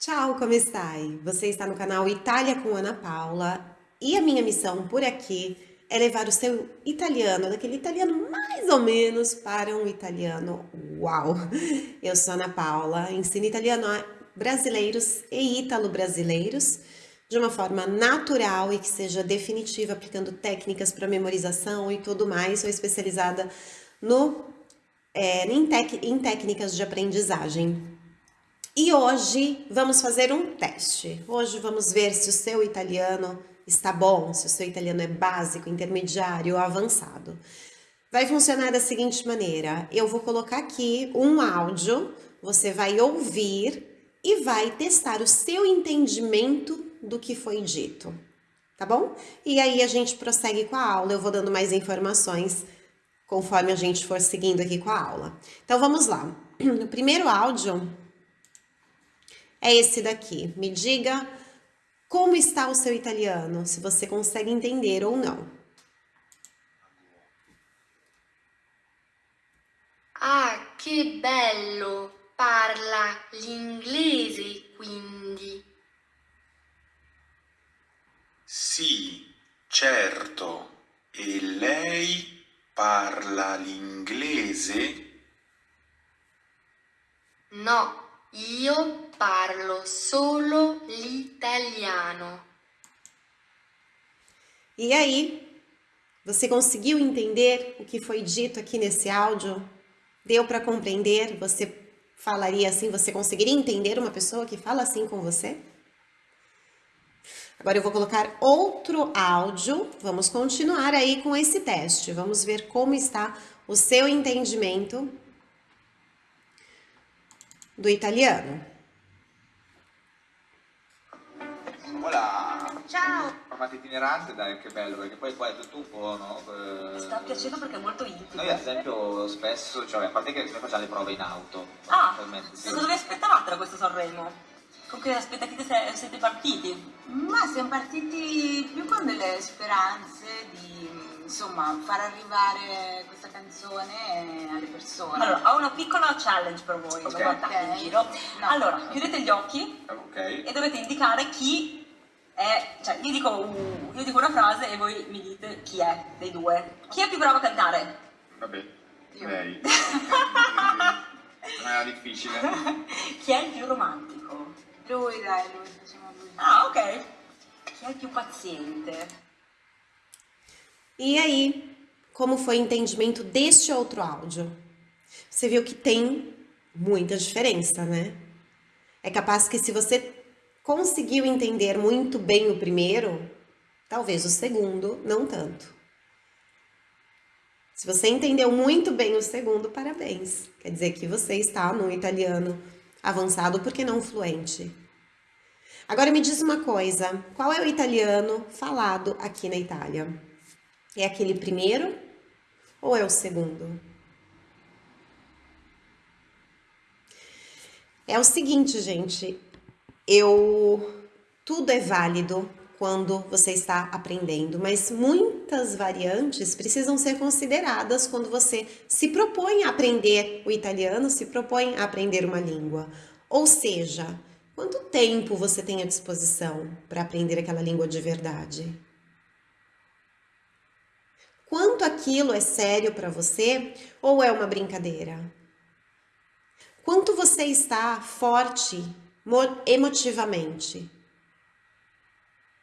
Ciao, come stai? Você está no canal Itália com Ana Paula e a minha missão por aqui é levar o seu italiano, daquele italiano mais ou menos, para um italiano uau! Eu sou Ana Paula, ensino italiano a brasileiros e ítalo-brasileiros de uma forma natural e que seja definitiva, aplicando técnicas para memorização e tudo mais. Sou especializada no, é, em, tec, em técnicas de aprendizagem. E hoje vamos fazer um teste. Hoje vamos ver se o seu italiano está bom, se o seu italiano é básico, intermediário ou avançado. Vai funcionar da seguinte maneira, eu vou colocar aqui um áudio, você vai ouvir e vai testar o seu entendimento do que foi dito, tá bom? E aí a gente prossegue com a aula, eu vou dando mais informações conforme a gente for seguindo aqui com a aula. Então vamos lá. No primeiro áudio, é esse daqui. Me diga como está o seu italiano, se você consegue entender ou não. Ah, che bello! Parla l'inglese, quindi. Sì, certo. E lei parla l'inglese? No, io parlo solo l'italiano. E aí, você conseguiu entender o que foi dito aqui nesse áudio? Deu para compreender? Você falaria assim, você conseguiria entender uma pessoa que fala assim com você? Agora eu vou colocar outro áudio, vamos continuar aí com esse teste, vamos ver como está o seu entendimento do italiano. Voilà. Ciao! Formato itinerante, dai, che bello, perché poi qua è tutto un po', no? Mi sta piacendo perché è molto intimo. Noi ad esempio spesso, cioè a parte che noi facciamo le prove in auto, Ah, sì. cosa vi aspettavate da questo Sanremo? Con che aspettative siete partiti? Ma siamo partiti più con delle speranze di insomma far arrivare questa canzone alle persone. Allora, ho una piccola challenge per voi, Ok. non guardate in Ok. giro. No. Allora, chiudete gli occhi Ok. e dovete indicare chi è, cioè io dico, uh, io dico una frase e voi mi dite chi è dei due. Chi è più bravo a cantare? Vabbè, Io. lei. non era difficile. chi è il più romantico? Lui dai, lui, facciamo lui. Ah, ok. Chi è il più paziente? E aí, como foi o entendimento deste outro áudio? Você viu que tem muita diferença, né? É capaz que se você conseguiu entender muito bem o primeiro, talvez o segundo não tanto. Se você entendeu muito bem o segundo, parabéns. Quer dizer que você está no italiano avançado, porque não fluente. Agora me diz uma coisa, qual é o italiano falado aqui na Itália? É aquele primeiro ou é o segundo? É o seguinte, gente, eu tudo é válido quando você está aprendendo, mas muitas variantes precisam ser consideradas quando você se propõe a aprender o italiano, se propõe a aprender uma língua. Ou seja, quanto tempo você tem à disposição para aprender aquela língua de verdade? Quanto aquilo é sério para você ou é uma brincadeira? Quanto você está forte emotivamente?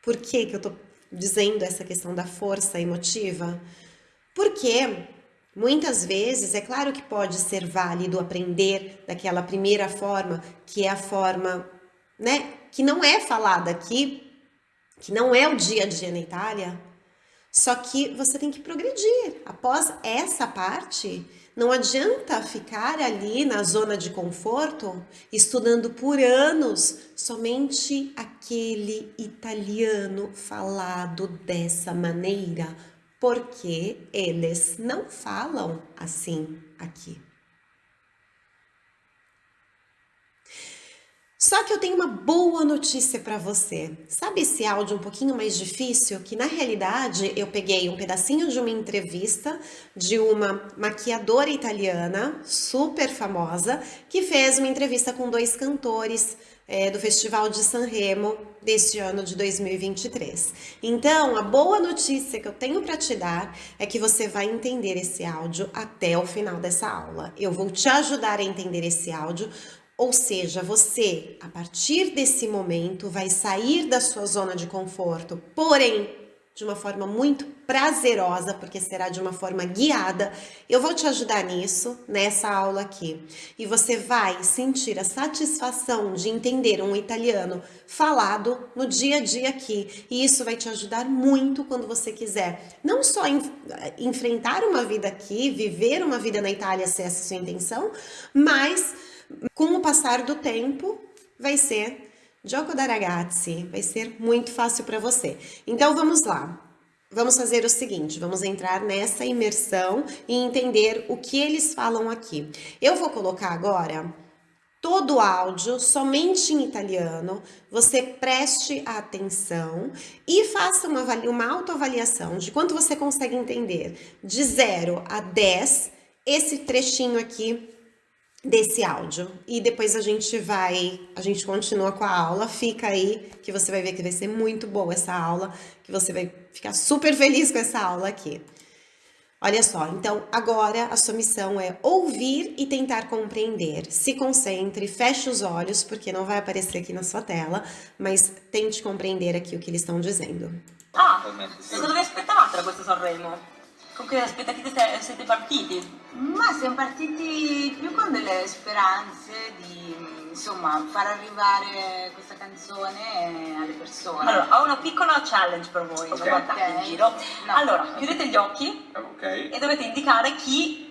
Por que, que eu estou dizendo essa questão da força emotiva? Porque muitas vezes, é claro que pode ser válido aprender daquela primeira forma, que é a forma, né, que não é falada aqui, que não é o dia a dia na Itália, só que você tem que progredir. Após essa parte, não adianta ficar ali na zona de conforto, estudando por anos somente aquele italiano falado dessa maneira, porque eles não falam assim aqui. Só que eu tenho uma boa notícia para você. Sabe esse áudio um pouquinho mais difícil? Que na realidade eu peguei um pedacinho de uma entrevista de uma maquiadora italiana super famosa que fez uma entrevista com dois cantores é, do Festival de Sanremo deste ano de 2023. Então, a boa notícia que eu tenho para te dar é que você vai entender esse áudio até o final dessa aula. Eu vou te ajudar a entender esse áudio, ou seja, você, a partir desse momento, vai sair da sua zona de conforto, porém de uma forma muito prazerosa, porque será de uma forma guiada. Eu vou te ajudar nisso, nessa aula aqui. E você vai sentir a satisfação de entender um italiano falado no dia a dia aqui. E isso vai te ajudar muito quando você quiser não só enfrentar uma vida aqui, viver uma vida na Itália, se essa é a sua intenção, mas com o passar do tempo vai ser Gioco da ragazzi, vai ser muito fácil para você. Então vamos lá. Vamos fazer o seguinte, vamos entrar nessa imersão e entender o que eles falam aqui. Eu vou colocar agora todo o áudio somente em italiano, você preste atenção e faça uma, uma autoavaliação de quanto você consegue entender de 0 a 10 esse trechinho aqui desse áudio. E depois a gente vai, a gente continua com a aula, fica aí que você vai ver que vai ser muito boa essa aula, que você vai ficar super feliz com essa aula aqui. Olha só, então agora a sua missão é ouvir e tentar compreender. Se concentre, feche os olhos, porque não vai aparecer aqui na sua tela, mas tente compreender aqui o que eles estão dizendo. Ah, cosa vi aspettavate da questo Sanremo? Con che aspettative siete partiti? Ma siamo partiti più con delle speranze di insomma far arrivare questa canzone alle persone. Allora, ho una piccola challenge per voi, Ok. non guardate in Ok. giro. No. Allora, chiudete gli occhi Ok. e dovete indicare chi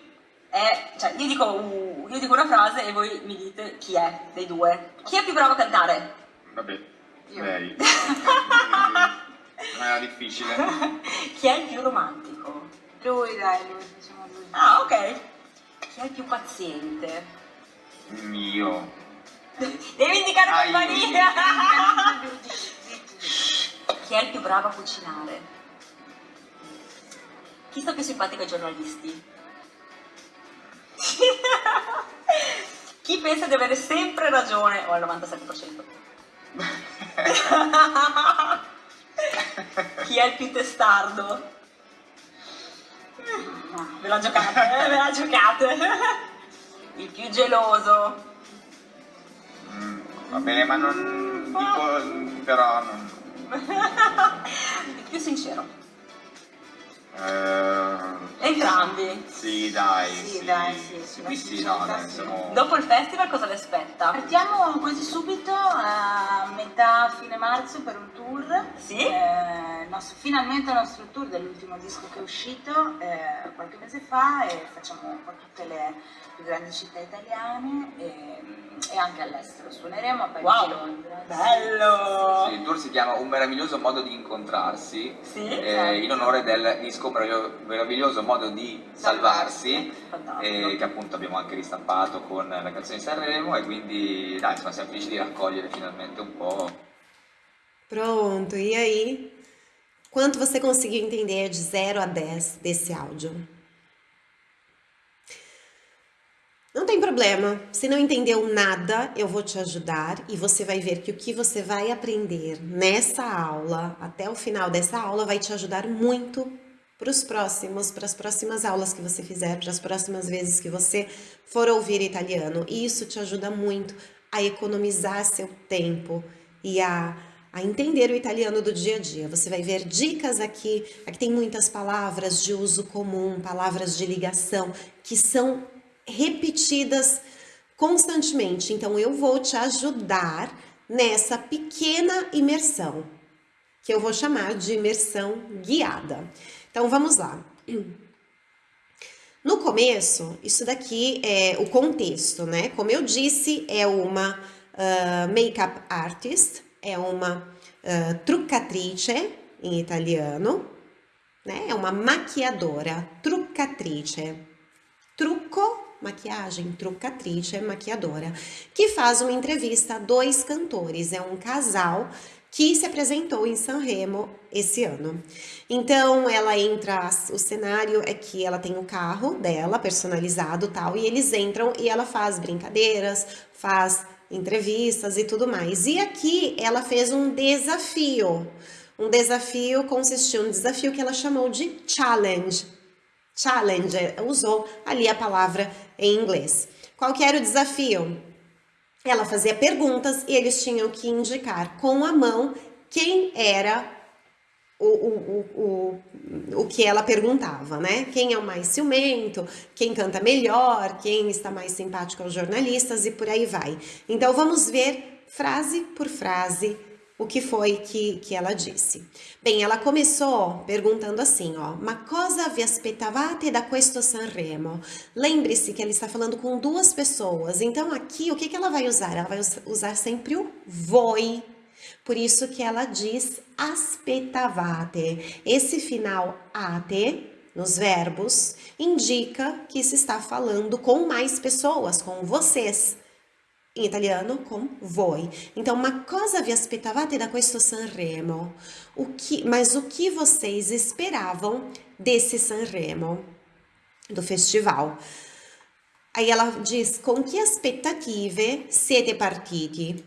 è, cioè io dico, uh, io dico una frase e voi mi dite chi è dei due. Chi è più bravo a cantare? Vabbè, Io. lei. Non era difficile. chi è il più romantico? Lui dai, lui, diciamo lui. Ah, ok. Chi è il più paziente? Mio. Devi indicare io. compagnia! Chi è il più bravo a cucinare? Chi sta più simpatico ai giornalisti? Chi pensa di avere sempre ragione? O al 97%. Chi è il più testardo? Ve la giocate? Ve la giocate. Il più geloso. Mm, va bene, ma non dico però non. Il più sincero. Eh, Entrambi. sì, dai. Sì, dai, sì, sì, Sì, sì, no, dai, sì. siamo. Dopo il festival cosa le aspetta? Partiamo quasi subito a metà fine marzo per un tour. Sì? Eh, nostro- finalmente il nostro tour dell'ultimo disco che è uscito eh, qualche mese fa e facciamo un po' tutte le più grandi città italiane e, e anche all'estero. Suoneremo a Parigi Wow. e Londra. Bello! Il tour si chiama Un meraviglioso modo di incontrarsi, Sì? eh, in onore del disco Meraviglio- Meraviglioso modo di salvarsi, Fantastico. eh, che appunto abbiamo anche ristampato con la canzone di Sanremo e quindi dai, insomma, siamo felici di raccogliere finalmente un po'. Pronto, e aí? Quanto você conseguiu entender de 0 a 10 desse áudio? Não tem problema, se não entendeu nada, eu vou te ajudar e você vai ver que o que você vai aprender nessa aula, até o final dessa aula, vai te ajudar muito para os próximos, para as próximas aulas que você fizer, para as próximas vezes que você for ouvir italiano. E isso te ajuda muito a economizar seu tempo e a, a entender o italiano do dia a dia. Você vai ver dicas aqui, aqui tem muitas palavras de uso comum, palavras de ligação, que são repetidas constantemente. Então, eu vou te ajudar nessa pequena imersão, que eu vou chamar de imersão guiada. Então, vamos lá. No começo, isso daqui é o contexto, né? Como eu disse, é uma uh, make-up artist, é uma uh, truccatrice em italiano, né? É uma maquiadora, truccatrice. Trucco maquiagem, truccatrice, maquiadora, que faz uma entrevista a dois cantores, é um casal que se apresentou em Sanremo esse ano. Então ela entra, o cenário é que ela tem o carro dela personalizado tal, e eles entram e ela faz brincadeiras, faz entrevistas e tudo mais. E aqui ela fez um desafio. Um desafio consistiu um desafio que ela chamou de challenge. Challenge, usou ali a palavra em inglês. Qual que era o desafio? Ela fazia perguntas e eles tinham que indicar com a mão quem era o, o, o, o que ela perguntava, né? Quem é o mais ciumento, quem canta melhor, quem está mais simpático aos jornalistas e por aí vai. Então vamos ver frase por frase o que foi que, que ela disse. Bem, ela começou perguntando assim, ó, ma cosa vi aspettavate da questo Sanremo? Lembre-se que ela está falando com duas pessoas, então aqui o que, que ela vai usar? Ela vai usar sempre o voi, por isso que ela diz aspettavate. Esse final ate nos verbos indica que se está falando com mais pessoas, com vocês. Em italiano, com voi. Então, ma cosa vi aspettavate da questo Sanremo? O que, mas o que vocês esperavam desse Sanremo, do festival? Aí ela diz, com que aspettative siete partiti?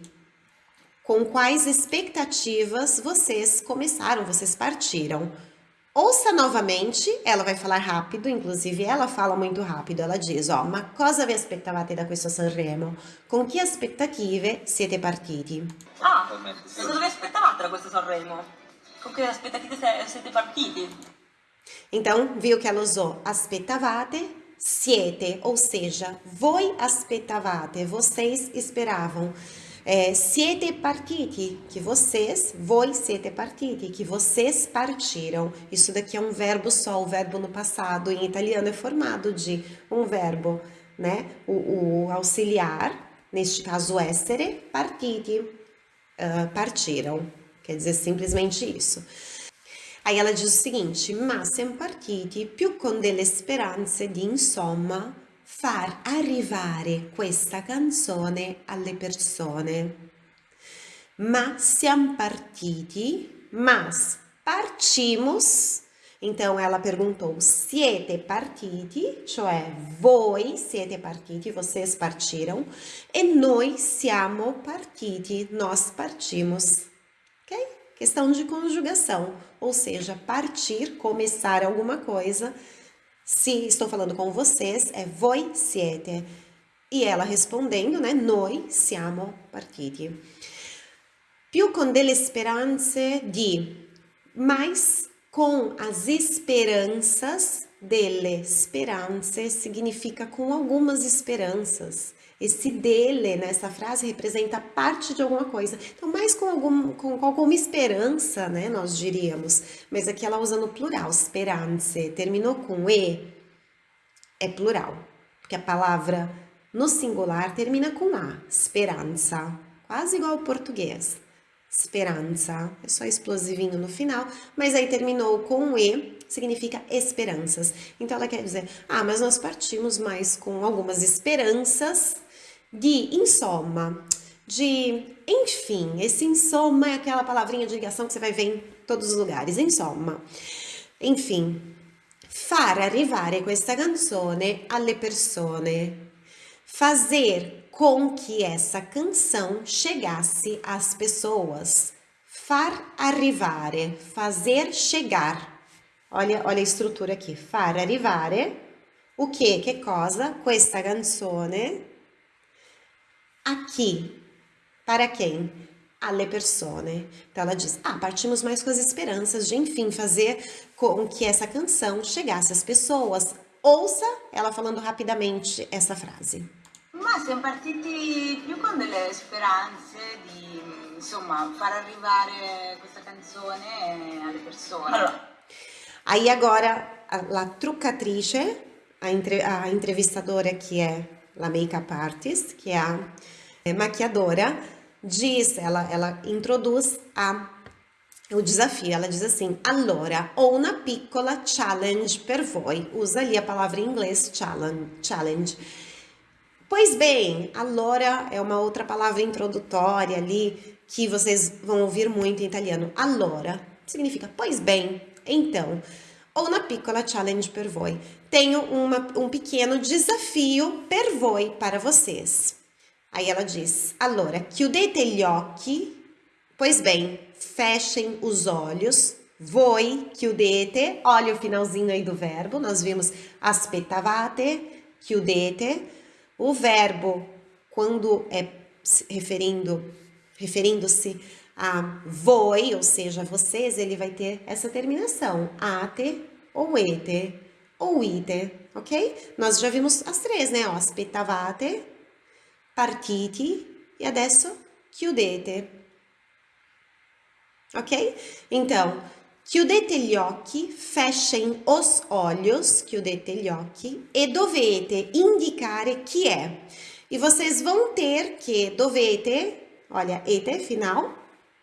Com quais expectativas vocês começaram, vocês partiram? Ouça novamente, ela vai falar rápido, inclusive ela fala muito rápido, ela diz, ó, ma cosa vi aspettavate da questo Sanremo? Con che aspettative siete partiti? Ah, cosa vi aspettavate da questo Sanremo? Con che aspettative siete partiti? Então, viu que ela usou aspettavate, siete, ou seja, voi aspettavate, vocês esperavam é, siete partiti, que vocês, voi siete partiti, que vocês partiram. Isso daqui é um verbo só, o verbo no passado em italiano é formado de um verbo, né? O, o auxiliar, neste caso essere, partiti, uh, partiram. Quer dizer simplesmente isso. Aí ela diz o seguinte, ma siamo partiti più con delle speranze di insomma far arrivare questa canzone alle persone. Ma siamo partiti, mas partimos. Então ela perguntou: siete partiti, cioè voi siete partiti, vocês partiram, e noi siamo partiti, nós partimos. Ok? Questão de conjugação, ou seja, partir, começar alguma coisa se estou falando com vocês, é voi siete. E ela respondendo, né? Noi siamo partiti. Più con delle speranze di, mas com as esperanças, delle speranze significa com algumas esperanças. Esse dele nessa frase representa parte de alguma coisa. Então, mais com, algum, com, com alguma esperança, né, nós diríamos. Mas aqui ela usa no plural, speranze. Terminou com E, é plural. Porque a palavra no singular termina com A, esperança. Quase igual ao português. Esperança. É só explosivinho no final. Mas aí terminou com E, significa esperanças. Então ela quer dizer, ah, mas nós partimos mais com algumas esperanças de insomma, de enfim. Esse insomma é aquela palavrinha de ligação que você vai ver em todos os lugares, insomma. Enfim, far arrivare questa canzone alle persone, fazer com que essa canção chegasse às pessoas. Far arrivare, fazer chegar. Olha, olha a estrutura aqui. Far arrivare, o que, que cosa? Questa canzone aqui. Para quem? Alle persone. Então ela diz: Ah, partimos mais com as esperanças de, enfim, fazer com que essa canção chegasse às pessoas. Ouça ela falando rapidamente essa frase. Ma siamo partiti più con delle speranze di, insomma, far arrivare questa canzone alle persone. Allora, Aí agora a, a truccatrice, a, entre, a entrevistadora que é a make-up artist, que é a é, maquiadora, diz, ela, ela introduz a, o desafio, ela diz assim, allora, ho una piccola challenge per voi, usa ali a palavra em inglês challenge. Pois bem, allora é uma outra palavra introdutória ali, que vocês vão ouvir muito em italiano, allora, significa, pois bem, então, ou una piccola challenge per voi. Tenho uma, um pequeno desafio per voi para vocês. Aí ela diz: Allora, chiudete gli occhi. Pois bem, fechem os olhos. Voi, chiudete. Olha o finalzinho aí do verbo. Nós vimos aspettavate, chiudete. O verbo, quando é referindo, referindo-se a voi, ou seja, vocês, ele vai ter essa terminação, ate ou ete ou ite, ok? Nós já vimos as três, né? aspettavate, partiti e adesso chiudete, ok? Então, chiudete gli occhi, fechem os olhos, chiudete gli occhi, e dovete indicare chi è. E vocês vão ter que dovete, olha, ete, final,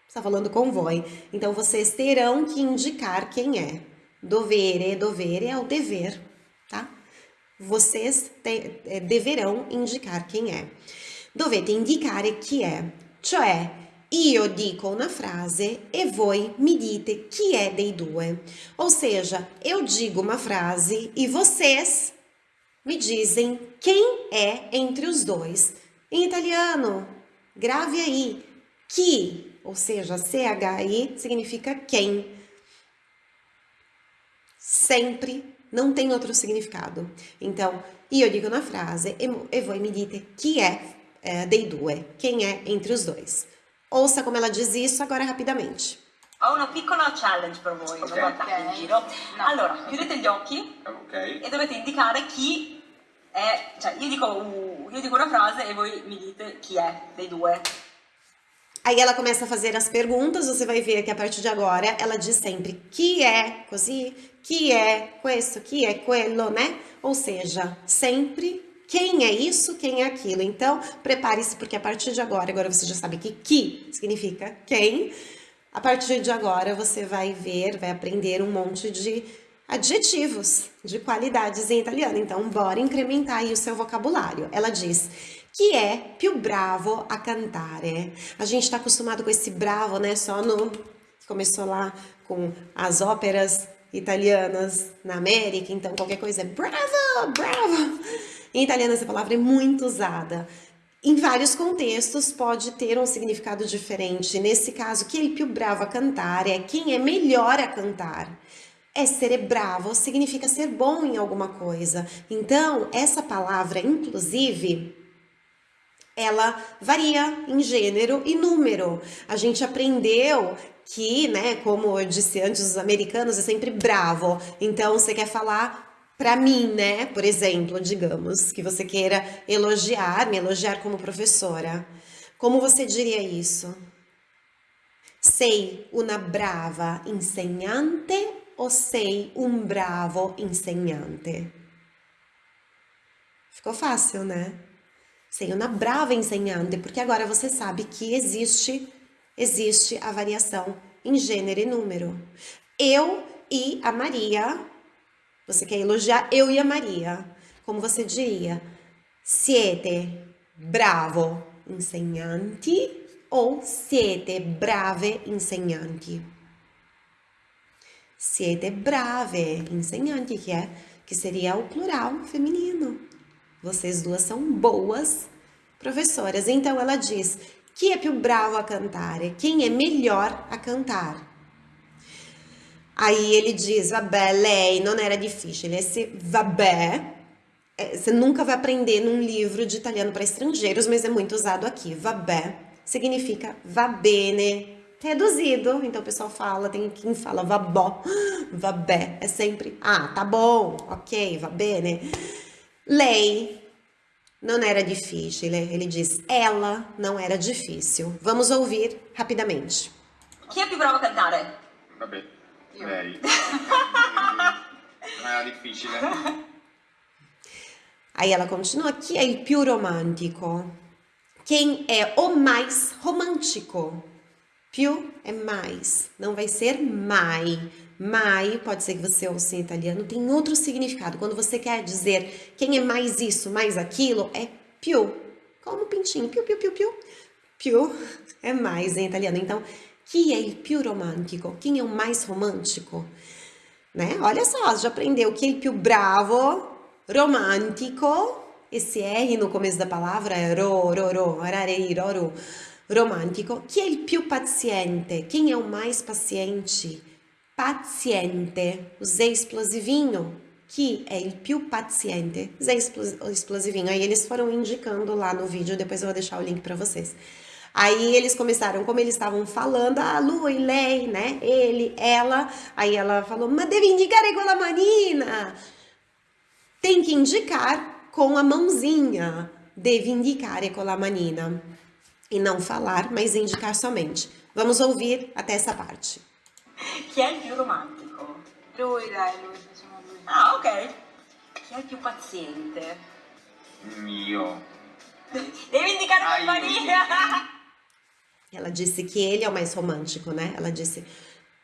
está falando com voi. Então, vocês terão que indicar quem é. Dovere, dovere é o dever? Vocês te, é, deverão indicar quem é. Dovete indicare chi è, cioè io dico una frase e voi mi dite chi è dei due. Ou seja, eu digo uma frase e vocês me dizem quem é entre os dois. Em italiano, grave aí, chi ou seja, CHI significa quem. Sempre não tem outro significado. Então, io dico na frase e voi mi dite chi è eh, dei due, quem é entre os dois. Ouça como ela diz isso agora rapidamente. Ho una piccola challenge per voi, okay. non guardate in giro. No. Allora, chiudete gli occhi okay. e dovete indicare chi è, cioè io dico, io dico una frase e voi mi dite chi è dei due. Aí ela começa a fazer as perguntas, você vai ver que a partir de agora ela diz sempre que é così, que é questo, que é quello, né? Ou seja, sempre quem é isso, quem é aquilo. Então, prepare-se porque a partir de agora, agora você já sabe que que significa quem. A partir de agora você vai ver, vai aprender um monte de adjetivos de qualidades em italiano. Então, bora incrementar aí o seu vocabulário. Ela diz que é più bravo a cantare. A gente está acostumado com esse bravo, né? Só no... Começou lá com as óperas italianas na América, então qualquer coisa é bravo, bravo. Em italiano essa palavra é muito usada. Em vários contextos pode ter um significado diferente. Nesse caso, que ele più bravo a cantar é quem é melhor a cantar. Essere bravo significa ser bom em alguma coisa. Então, essa palavra, inclusive, ela varia em gênero e número. A gente aprendeu que, né, como eu disse antes, os americanos é sempre bravo. Então, você quer falar para mim, né, por exemplo, digamos, que você queira elogiar, me elogiar como professora. Como você diria isso? Sei una brava insegnante ou sei um bravo insegnante? Ficou fácil, né? Sei uma brava insegnante, porque agora você sabe que existe, existe a variação em gênero e número. Eu e a Maria, você quer elogiar eu e a Maria, como você diria? Siete bravo insegnanti ou siete brave insegnanti? Siete brave insegnanti, que é que seria o plural feminino. Vocês duas são boas professoras. Então ela diz: chi è più bravo a cantare? Quem é melhor a cantar? Aí ele diz: vabbè, lei não era difícil. Esse vabbè é, você nunca vai aprender num livro de italiano para estrangeiros, mas é muito usado aqui. Vabbè significa va bene, reduzido. Então o pessoal fala, tem quem fala vabó, vabbè, é sempre, ah, tá bom, ok, va bene. Lei não era difícil, ele diz, ela não era difícil. Vamos ouvir rapidamente. Chi è più bravo a cantare? Vabbè, lei. non era difficile. Aí ela continua, chi è il più romantico? Quem é o mais romântico? Più é mais, não vai ser mai. Mai, pode ser que você ouça em italiano, tem outro significado. Quando você quer dizer quem é mais isso, mais aquilo, é più. Como pintinho, più, più, più, più. Più é mais em italiano. Então, chi è il più romantico? Quem é o mais romântico? Né? Olha só, já aprendeu que é il più bravo, romântico esse R no começo da palavra é ro, ro, ro, rarei, roro, romantico. Chi è il più paziente? Quem é o mais paciente? Paziente. Usei explosivinho. Chi è il più paziente? Usei explosivinho. Aí eles foram indicando lá no vídeo, depois eu vou deixar o link para vocês. Aí eles começaram, como eles estavam falando, a ah, lui, lei, né? Ele, ela. Aí ela falou, mas deve indicar com a manina. Tem que indicar com a mãozinha. Deve indicar com a manina. E não falar, mas indicar somente. Vamos ouvir até essa parte. Chi è il più romantico? Lui, dai, lui, facciamo lui. Ah, ok. Chi è il più paziente? Io. Devi indicare io, manina. Ela disse que ele é o mais romântico, né? Ela disse,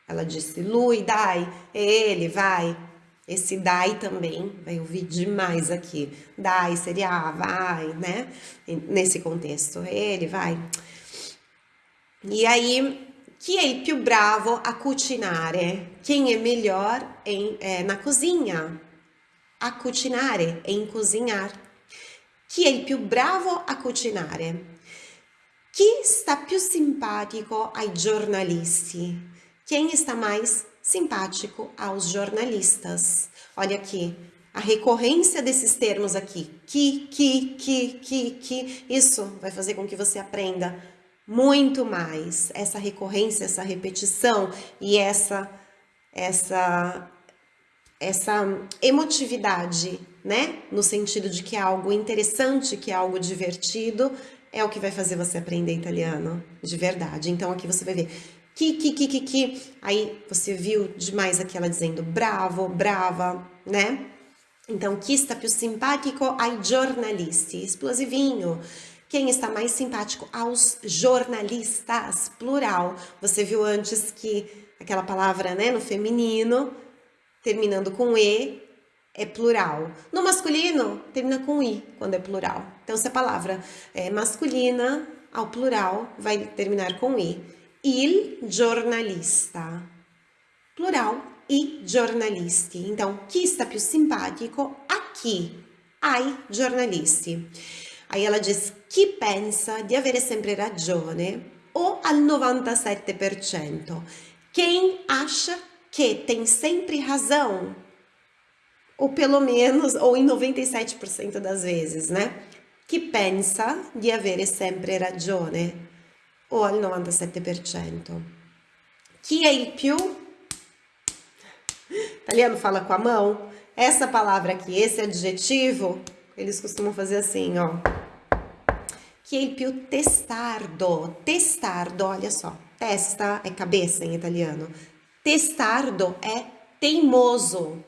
ela disse, lui, dai, é ele, vai. Esse dai também, vai ouvir demais aqui. Dai seria ah, vai, né? Nesse contexto, ele, vai. E aí, chi è il più bravo a cucinare? Quem é melhor em, é, na cozinha? A cucinare, em cozinhar. Chi è il più bravo a cucinare? Chi sta più simpatico ai giornalisti? Quem está mais simpático aos jornalistas? Olha aqui, a recorrência desses termos aqui, que, que, que, que, que, isso vai fazer com que você aprenda muito mais essa recorrência, essa repetição e essa essa essa emotividade, né? No sentido de que é algo interessante, que é algo divertido, é o que vai fazer você aprender italiano de verdade. Então aqui você vai ver que, que, que, que, que. Aí você viu demais aqui ela dizendo bravo, brava, né? Então, chi está più simpatico ai giornalisti? Explosivinho. Quem está mais simpático aos jornalistas? Plural. Você viu antes que aquela palavra, né, no feminino, terminando com E, é plural. No masculino, termina com I, quando é plural. Então, se a palavra é masculina, ao plural, vai terminar com I. Il giornalista. Plural, i giornalisti. Então, chi sta più simpatico a chi? Ai giornalisti. Aí ela diz, chi pensa di avere sempre ragione o al 97%? Quem acha que tem sempre razão? Ou pelo menos, ou em 97% das vezes, né? Chi pensa di avere sempre ragione o al 97%? Chi è il più? Italiano fala com a mão. Essa palavra aqui, esse adjetivo, eles costumam fazer assim, ó. Chi è il più testardo? Testardo, olha só. Testa é cabeça em italiano. Testardo é teimoso.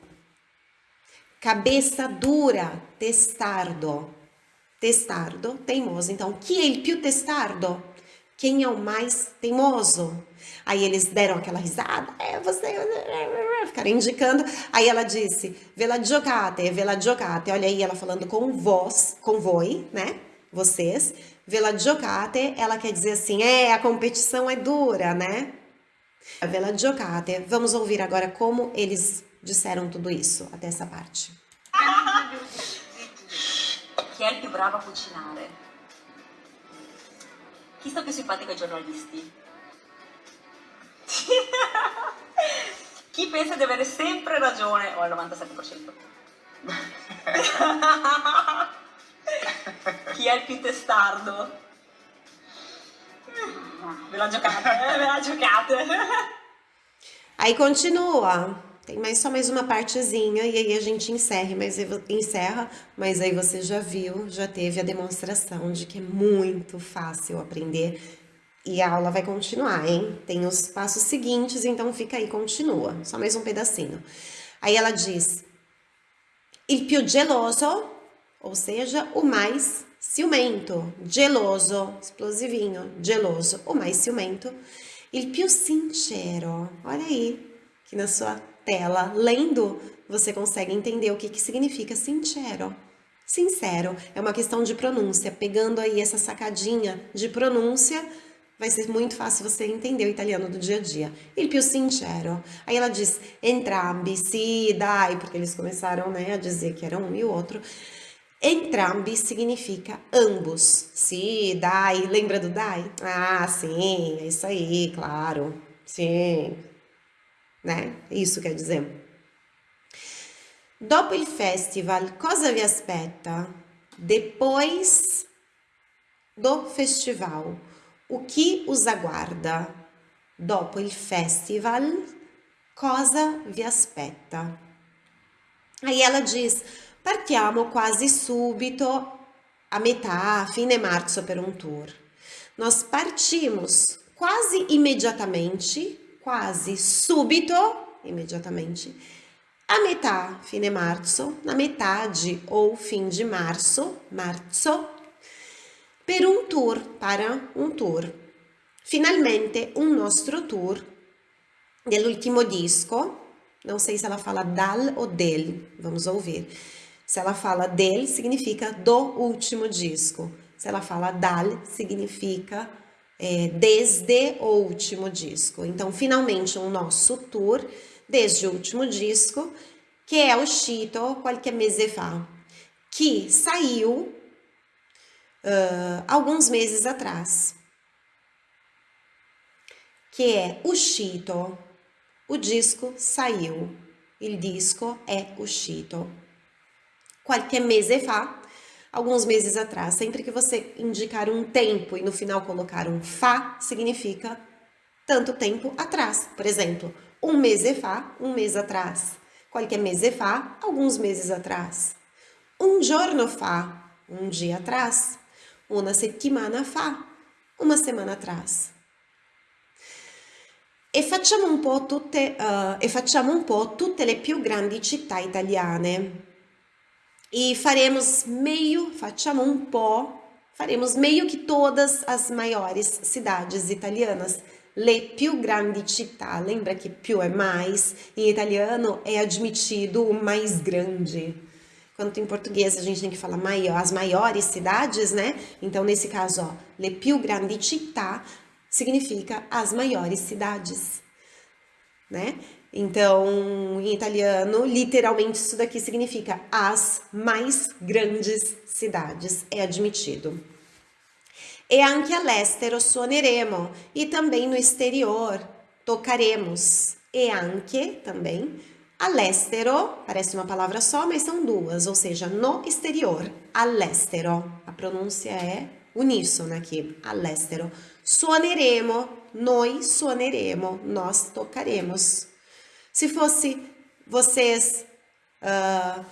Cabeça dura, testardo. Testardo, teimoso. Então, chi è il più testardo? Quem é o mais teimoso? Aí eles deram aquela risada, é você, ficaram indicando. Aí ela disse, vela giocate, vela giocate. Olha aí ela falando com vós, com voi, né? Vocês. Vela giocate, ela quer dizer assim, é, a competição é dura, né? Vela giocate. Vamos ouvir agora como eles disseram tudo isso, até essa parte. Chi è il più bravo a cucinare? Chi sta più simpatico ai giornalisti? Chi pensa di avere sempre ragione o al 97%? Chi è il più testardo? Ve la giocate, ve la giocate. Aí continua. Tem mais só mais uma partezinha e aí a gente encerra, mas encerra, mas aí você já viu, já teve a demonstração de que é muito fácil aprender e a aula vai continuar, hein? Tem os passos seguintes, então fica aí, continua. Só mais um pedacinho. Aí ela diz: Il più geloso, ou seja, o mais ciumento. Geloso, explosivinho, geloso, o mais ciumento. Il più sincero. Olha aí, que na sua tela, lendo, você consegue entender o que, que significa sincero. Sincero é uma questão de pronúncia. Pegando aí essa sacadinha de pronúncia, vai ser muito fácil você entender o italiano do dia a dia. Il più sincero. Aí ela diz entrambi, sì, dai, porque eles começaram né, a dizer que era um e o outro. Entrambi significa ambos. Sim, dai, lembra do dai? Ah, sim, é isso aí, claro. Sim. Né? Isso quer dizer. Dopo il festival, cosa vi aspetta? Depois do festival, o que os aguarda? Dopo il festival, cosa vi aspetta? Aí ela diz: partiamo quase subito, a metà, a fine marzo, per un tour. Nós partimos quase imediatamente, quase subito, imediatamente, a metà, fine marzo, na metade ou fim de março, marzo, per un tour, para un tour. Finalmente un nostro tour dell'ultimo disco, não sei se ela fala dal ou del, vamos ouvir. Se ela fala del, significa do último disco. Se ela fala dal, significa é, desde o último disco. Então, finalmente, o nosso tour desde o último disco, que é uscito qualche mese fa, que saiu uh, alguns meses atrás. Que é uscito, o disco saiu, il disco é uscito. Qualche mese fa, alguns meses atrás. Sempre que você indicar um tempo e no final colocar um fa, significa tanto tempo atrás. Por exemplo, um mese fa, um mês atrás. Qualquer mese fa, alguns meses atrás. Um giorno fa, um dia atrás. Una settimana fa, uma semana atrás. E facciamo un po' tutte, uh, e facciamo un po' tutte le più grandi città italiane. E faremos meio, facciamo un po', faremos meio que todas as maiores cidades italianas le più grandi città, lembra que più é mais, em italiano é admitido o mais grande. Quanto em português a gente tem que falar maior, as maiores cidades, né? Então, nesse caso, ó, le più grandi città significa as maiores cidades, né? Então, em italiano, literalmente isso daqui significa as mais grandes cidades, é admitido. E anche all'estero suoneremo. E também no exterior tocaremos. E anche também all'estero, parece uma palavra só, mas são duas, ou seja, no exterior, all'estero. A pronúncia é uníssona aqui, all'estero. Suoneremo, noi suoneremo, nós tocaremos. Se fosse vocês uh,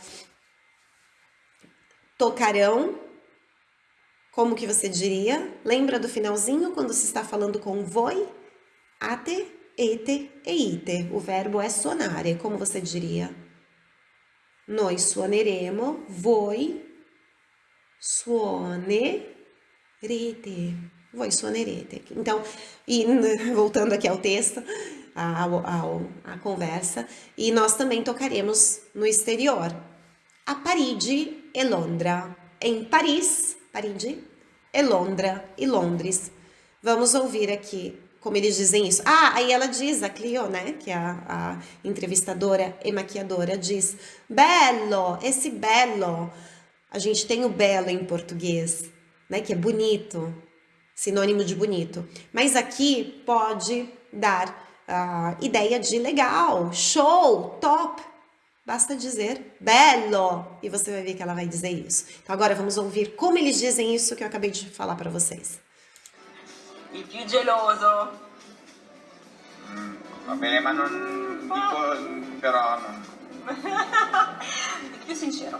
tocarão, como que você diria? Lembra do finalzinho quando se está falando com voi? Ate, ete e ite. O verbo é suonare. Como você diria? Noi suoneremo, voi suonerete. Voi suonerete. Então, e voltando aqui ao texto, à conversa, e nós também tocaremos no exterior. A Parigi e Londra. Em Paris, Parigi, e Londra e Londres. Vamos ouvir aqui como eles dizem isso. Ah, aí ela diz, a Clio, né, que é a, a entrevistadora e maquiadora, diz, belo, esse belo. A gente tem o belo em português, né, que é bonito, sinônimo de bonito. Mas aqui pode dar a uh, ideia de legal, show, top, Basta dizer bello e você vai ver que ela vai dizer isso. Então agora vamos ouvir como eles dizem isso que eu acabei de falar para vocês. Il più geloso. Mm, va bene, ma non dico però non... Il più sincero.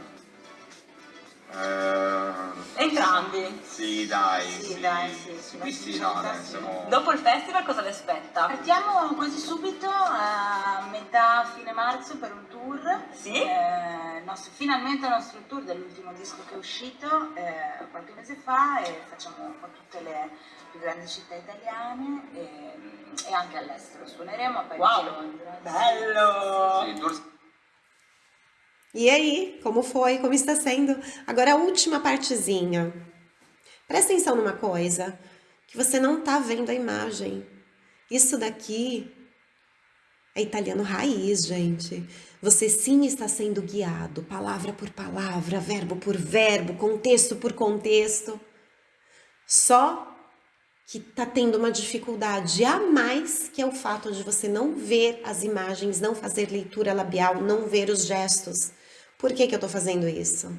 Uh, Entrambi. Sì, dai. Sì, dai, sì, sì, Sì, sì, no, sì, dai, sì. siamo... Dopo il festival cosa le aspetta? Partiamo quasi subito a metà fine marzo per un tour. Sì? Eh, nostro- finalmente il nostro tour dell'ultimo disco che è uscito eh, qualche mese fa e facciamo un po' tutte le più grandi città italiane e, e anche all'estero. Suoneremo a Parigi Wow. Londra. Bello! Sì, E aí, como foi? Como está sendo? Agora a última partezinha. Presta atenção numa coisa, que você não tá vendo a imagem. Isso daqui É italiano raiz, gente. Você sim está sendo guiado, palavra por palavra, verbo por verbo, contexto por contexto. Só que está tendo uma dificuldade a mais, que é o fato de você não ver as imagens, não fazer leitura labial, não ver os gestos. Por que, que eu estou fazendo isso?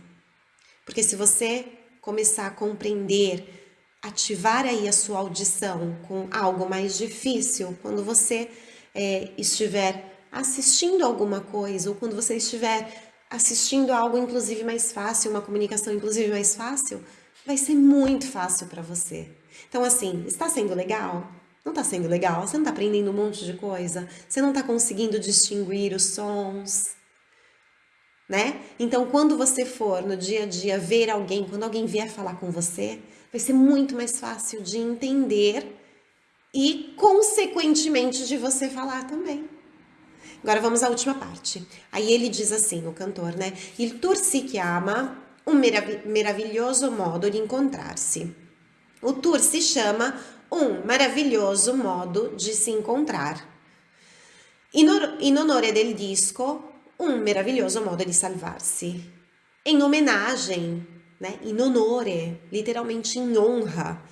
Porque se você começar a compreender, ativar aí a sua audição com algo mais difícil, quando você é, estiver assistindo alguma coisa, ou quando você estiver assistindo algo inclusive mais fácil, uma comunicação inclusive mais fácil, vai ser muito fácil para você. Então assim, está sendo legal? Não está sendo legal? Você não está aprendendo um monte de coisa? Você não está conseguindo distinguir os sons? Né? Então, quando você for no dia a dia ver alguém, quando alguém vier falar com você, vai ser muito mais fácil de entender e, consequentemente, de você falar também. Agora vamos à última parte. Aí ele diz assim, o cantor, né? Il tour si chiama un merav meraviglioso modo di incontrarsi. O tour se chama um maravilhoso modo de se encontrar. In, in onore del disco, un meraviglioso modo di salvarsi. Em homenagem, né? In onore, literalmente em honra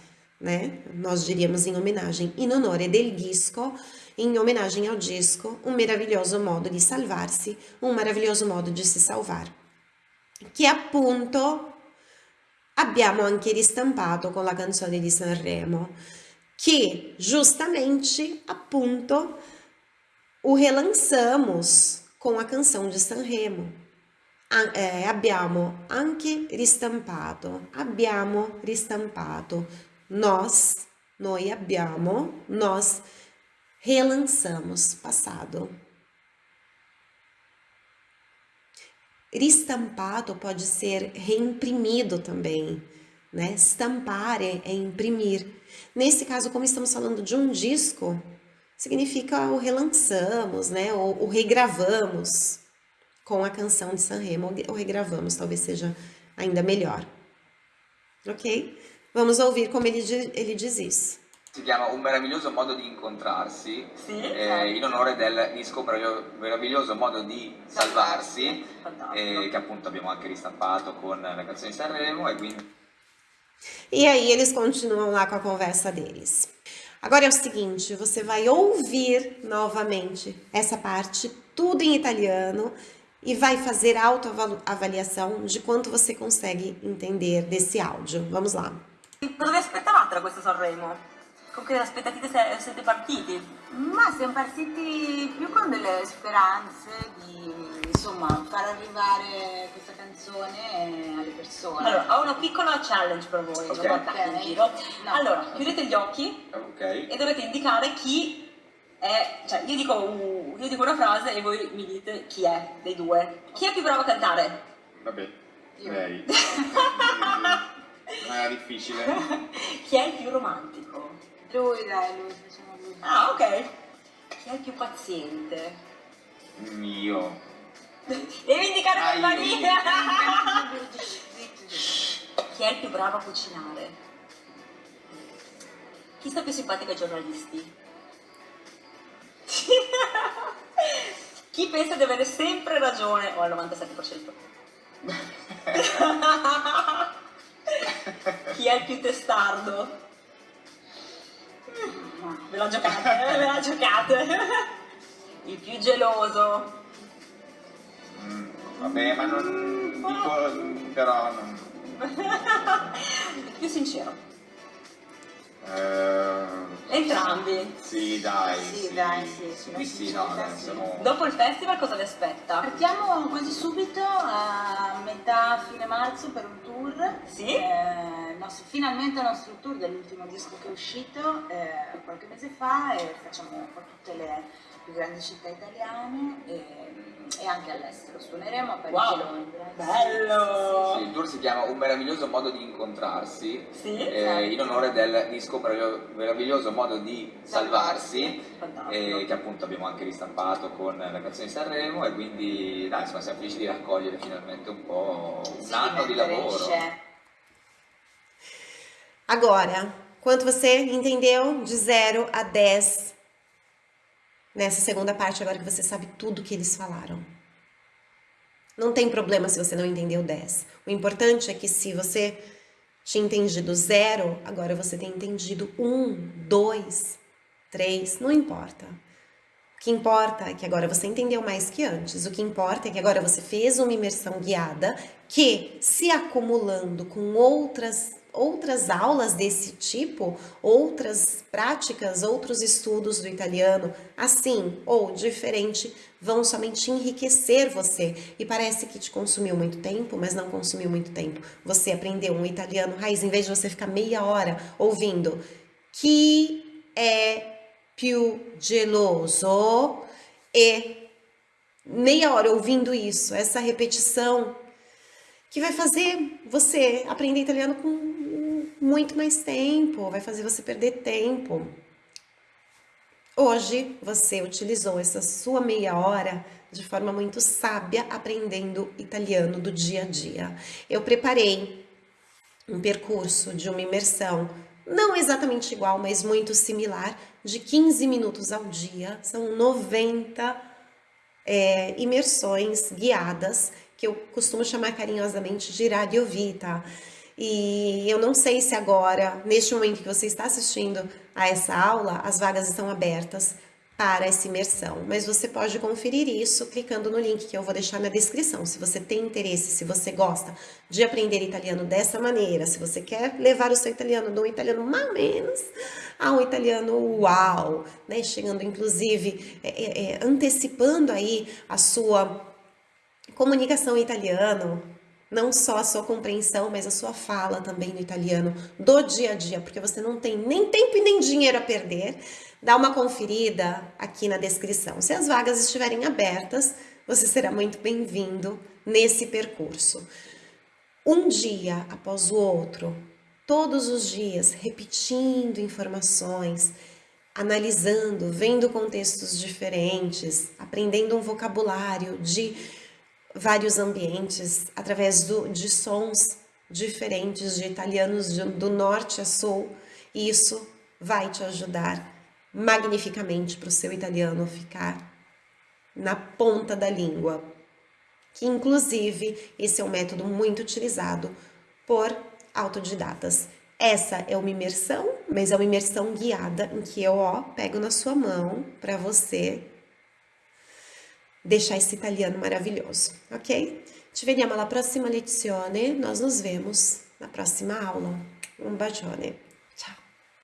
né? Nós diríamos em homenagem, in onore del disco, em homenagem ao disco, um meraviglioso modo di salvarsi, um maravilhoso modo de se salvar, che appunto abbiamo anche ristampato con la canzone di Sanremo, che giustamente, appunto, o relançamos com a canção de Sanremo. Eh, abbiamo anche ristampato, abbiamo ristampato, nós, noi abbiamo, nós relançamos passado. Ristampado pode ser reimprimido também, né? Stampar é, é imprimir. Nesse caso, como estamos falando de um disco, significa o relançamos, né? Ou o regravamos com a canção de Sanremo, ou regravamos, talvez seja ainda melhor. Ok? Vamos ouvir como ele, ele diz isso. Si chiama Un meraviglioso modo di incontrarsi, Sì, eh, in onore del disco Meraviglio- Meraviglioso modo di salvarsi, eh, che appunto abbiamo anche ristampato con la canzone di Sanremo e quindi E aí eles continuam lá com a conversa deles. Agora é o seguinte, você vai ouvir novamente essa parte, tudo em italiano, e vai fazer autoavaliação de quanto você consegue entender desse áudio. Vamos lá. Vi aspettavate da questo Sanremo? Con che aspettative se- siete partiti? Ma siamo partiti più con delle speranze di insomma far arrivare questa canzone alle persone. Allora, ho una piccola challenge per voi, Ok. non guardate in giro. No. Allora, chiudete gli occhi ok. e dovete indicare chi è, cioè io dico, uh, io dico una frase e voi mi dite chi è dei due. Chi è più bravo a cantare? Vabbè, Io. lei. Non era difficile. Chi è il più romantico? Lui dai, lui, facciamo lui. Ah, ok. Chi è il più paziente? Io. Devi indicare Ah, zitto. Chi è il più bravo a cucinare? Chi sta più simpatico ai giornalisti? Chi pensa di avere sempre ragione? O al 97%. Chi è il più testardo? Ve la giocate? Ve la giocate. Il più geloso. Mm, vabbè, ma non dico, però non... Il più sincero. Eh, Entrambi. sì, dai. Sì, dai, sì, Sì, sulla sì, no, dai, sì. sono... Dopo il festival cosa vi aspetta? Partiamo quasi subito a metà fine marzo per un tour. Sì. Eh, finalmente il nostro tour dell'ultimo disco che è uscito eh, qualche mese fa e facciamo un po' tutte le più grandi città italiane e, e anche all'estero. Suoneremo a Parigi Wow, Londra. bello! Sì, il tour si chiama Un meraviglioso modo di incontrarsi, Sì, eh, in onore del disco Meraviglio- Meraviglioso modo di salvarsi, eh, che appunto abbiamo anche ristampato con la canzone di Sanremo e quindi dai, insomma, siamo felici di raccogliere finalmente un po' un Sì, anno di lavoro. scena. Agora, quanto você entendeu de 0 a 10? nessa segunda parte, agora que você sabe tudo que eles falaram. Não tem problema se você não entendeu 10. O importante é que se você tinha entendido zero, agora você tem entendido um, dois, três, não importa. O que importa é que agora você entendeu mais que antes. O que importa é que agora você fez uma imersão guiada que, se acumulando com outras outras aulas desse tipo, outras práticas, outros estudos do italiano, assim ou diferente, vão somente enriquecer você. E parece que te consumiu muito tempo, mas não consumiu muito tempo. Você aprendeu um italiano raiz, em vez de você ficar meia hora ouvindo que é più geloso e meia hora ouvindo isso, essa repetição que vai fazer você aprender italiano com muito mais tempo, vai fazer você perder tempo. Hoje você utilizou essa sua meia hora de forma muito sábia aprendendo italiano do dia a dia. Eu preparei um percurso de uma imersão não exatamente igual, mas muito similar, de 15 minutos ao dia, são 90 é, imersões guiadas, que eu costumo chamar carinhosamente de radiovita. E eu não sei se agora, neste momento que você está assistindo a essa aula, as vagas estão abertas para essa imersão, mas você pode conferir isso clicando no link que eu vou deixar na descrição. Se você tem interesse, se você gosta de aprender italiano dessa maneira, se você quer levar o seu italiano um italiano mais menos a um italiano uau, né? Chegando inclusive, é, é, é, antecipando aí a sua comunicação em italiano, não só a sua compreensão, mas a sua fala também no italiano do dia a dia, porque você não tem nem tempo e nem dinheiro a perder. Dá uma conferida aqui na descrição. Se as vagas estiverem abertas, você será muito bem-vindo nesse percurso. Um dia após o outro, todos os dias, repetindo informações, analisando, vendo contextos diferentes, aprendendo um vocabulário de vários ambientes, através do, de sons diferentes, de italianos de, do norte a sul, e isso vai te ajudar magnificamente para o seu italiano ficar na ponta da língua. Que, inclusive, esse é um método muito utilizado por autodidatas. Essa é uma imersão, mas é uma imersão guiada em que eu ó, pego na sua mão para você deixar esse italiano maravilhoso, ok? Ci vediamo alla prossima lezione, nós nos vemos na próxima aula. Um bacione!